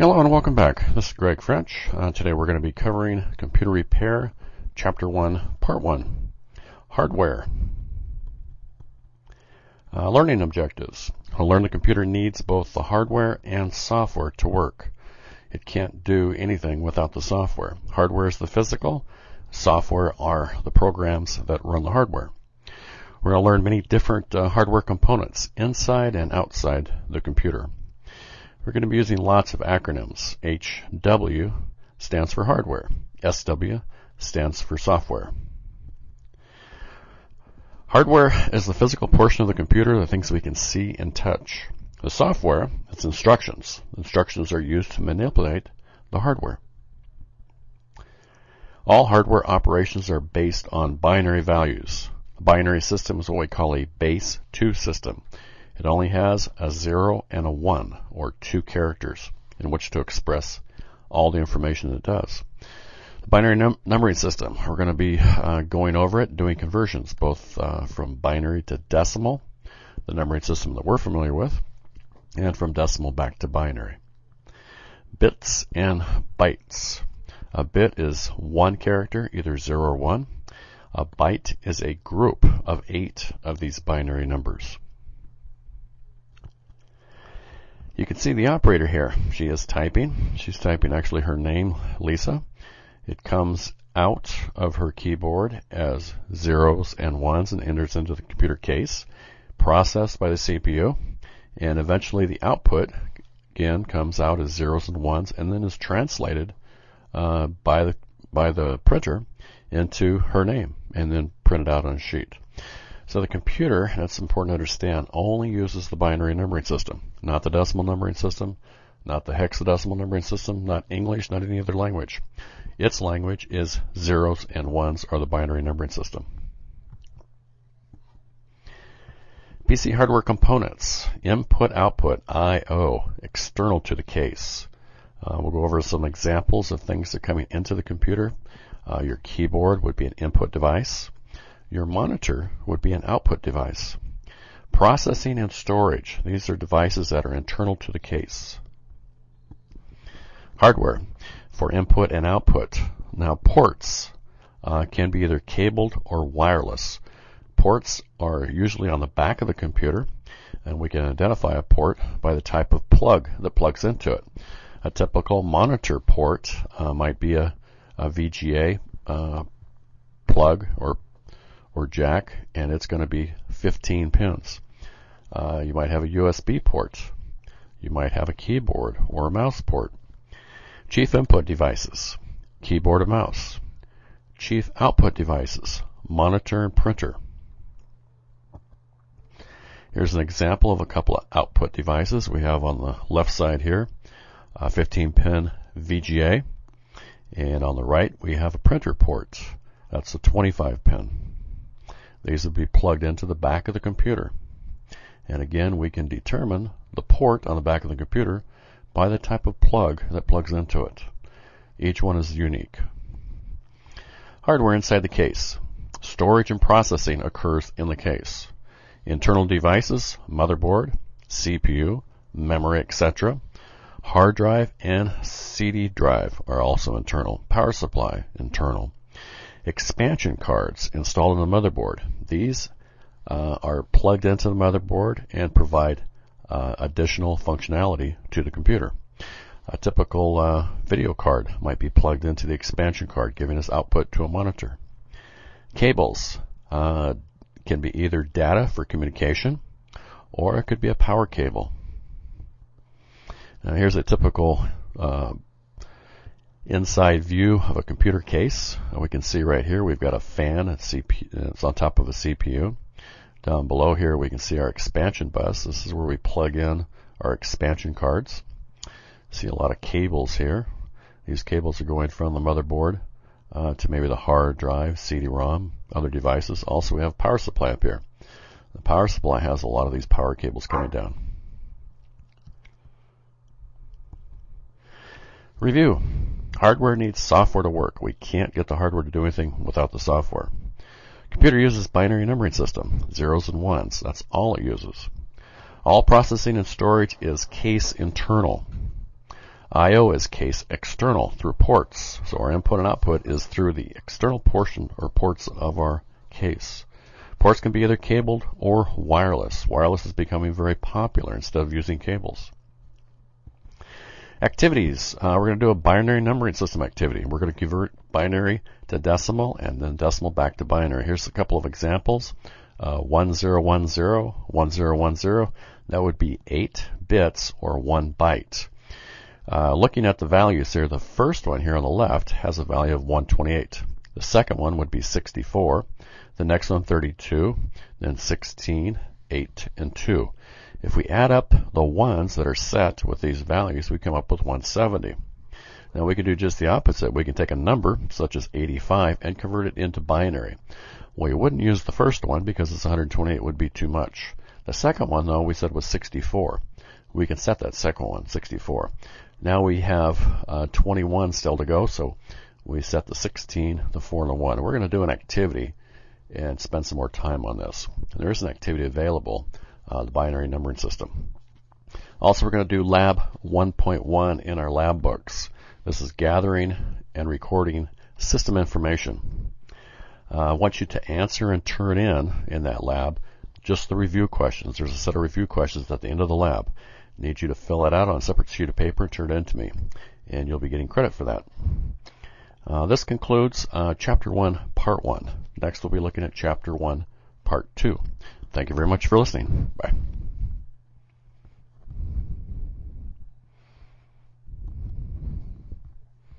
Hello and welcome back. This is Greg French. Uh, today we're going to be covering computer repair, chapter 1, part 1, hardware. Uh, learning objectives. To learn the computer needs both the hardware and software to work. It can't do anything without the software. Hardware is the physical, software are the programs that run the hardware. We're going to learn many different uh, hardware components inside and outside the computer. We're going to be using lots of acronyms. HW stands for hardware. SW stands for software. Hardware is the physical portion of the computer, the things we can see and touch. The software, it's instructions. Instructions are used to manipulate the hardware. All hardware operations are based on binary values. A binary system is what we call a base 2 system. It only has a 0 and a 1, or two characters, in which to express all the information it does. The binary num- numbering system, we're going to be uh, going over it, doing conversions, both uh, from binary to decimal, the numbering system that we're familiar with, and from decimal back to binary. Bits and bytes. A bit is one character, either 0 or 1. A byte is a group of eight of these binary numbers. You can see the operator here. She is typing. She's typing actually her name, Lisa. It comes out of her keyboard as zeros and ones and enters into the computer case, processed by the CPU, and eventually the output again comes out as zeros and ones and then is translated uh, by the by the printer into her name and then printed out on a sheet. So the computer, and it's important to understand, only uses the binary numbering system, not the decimal numbering system, not the hexadecimal numbering system, not English, not any other language. Its language is zeros and ones are the binary numbering system. PC hardware components, input, output, I/O, external to the case. Uh, we'll go over some examples of things that are coming into the computer. Uh, your keyboard would be an input device. Your monitor would be an output device. Processing and storage. These are devices that are internal to the case. Hardware for input and output. Now ports uh, can be either cabled or wireless. Ports are usually on the back of the computer and we can identify a port by the type of plug that plugs into it. A typical monitor port uh, might be a, a VGA uh, plug or or jack, and it's going to be 15 pins. Uh, you might have a USB port. You might have a keyboard or a mouse port. Chief input devices, keyboard and mouse. Chief output devices, monitor and printer. Here's an example of a couple of output devices we have on the left side here. A 15 pin VGA. And on the right we have a printer port. That's a 25 pin. These would be plugged into the back of the computer. And again, we can determine the port on the back of the computer by the type of plug that plugs into it. Each one is unique. Hardware inside the case. Storage and processing occurs in the case. Internal devices, motherboard, CPU, memory, etc. Hard drive and CD drive are also internal. Power supply, internal expansion cards installed in the motherboard. These uh, are plugged into the motherboard and provide uh, additional functionality to the computer. A typical uh, video card might be plugged into the expansion card, giving us output to a monitor. Cables uh, can be either data for communication or it could be a power cable. Now here's a typical uh, inside view of a computer case. we can see right here we've got a fan. It's, on top of a CPU. Down below here we can see our expansion bus. This is where we plug in our expansion cards. See a lot of cables here. These cables are going from the motherboard uh, to maybe the hard drive, CD-ROM, other devices. Also we have power supply up here. The power supply has a lot of these power cables coming down. Review. Hardware needs software to work. We can't get the hardware to do anything without the software. Computer uses binary numbering system, zeros and ones. That's all it uses. All processing and storage is case internal. I.O. is case external through ports. So our input and output is through the external portion or ports of our case. Ports can be either cabled or wireless. Wireless is becoming very popular instead of using cables. Activities. Uh, we're going to do a binary numbering system activity. We're going to convert binary to decimal and then decimal back to binary. Here's a couple of examples. Uh, 1010, 1010, that would be 8 bits or 1 byte. Uh, looking at the values here, the first one here on the left has a value of 128. The second one would be 64. The next one 32. Then 16, 8, and 2. If we add up the ones that are set with these values, we come up with 170. Now we can do just the opposite. We can take a number, such as 85, and convert it into binary. Well, We wouldn't use the first one because it's 128 would be too much. The second one, though, we said was 64. We can set that second one, 64. Now we have uh, 21 still to go, so we set the 16, the 4, and the 1. We're going to do an activity and spend some more time on this. There is an activity available uh, the binary numbering system. Also, we're going to do lab 1.1 in our lab books. This is gathering and recording system information. Uh, I want you to answer and turn in in that lab just the review questions. There's a set of review questions at the end of the lab. I need you to fill it out on a separate sheet of paper and turn it in to me, and you'll be getting credit for that. Uh, this concludes uh, Chapter 1, Part 1. Next, we'll be looking at Chapter 1, Part 2. Thank you very much for listening. Bye.